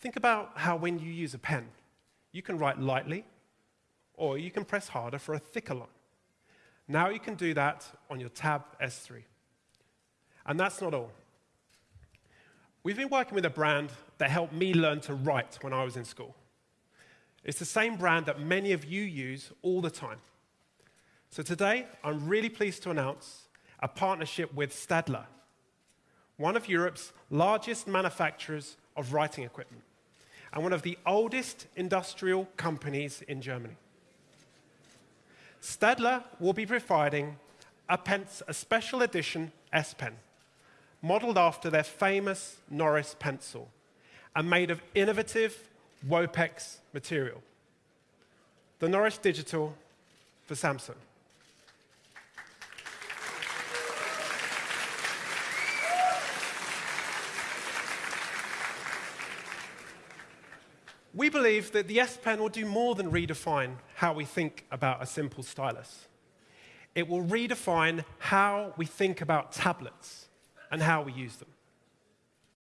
Think about how when you use a pen, you can write lightly, or you can press harder for a thicker line. Now you can do that on your Tab S3. And that's not all. We've been working with a brand that helped me learn to write when I was in school. It's the same brand that many of you use all the time. So today, I'm really pleased to announce a partnership with Staedtler, one of Europe's largest manufacturers of writing equipment and one of the oldest industrial companies in Germany. Staedtler will be providing a, a special edition S Pen, modeled after their famous Noris pencil and made of innovative Wopex material. The Noris Digital for Samsung. We believe that the S Pen will do more than redefine how we think about a simple stylus. It will redefine how we think about tablets and how we use them.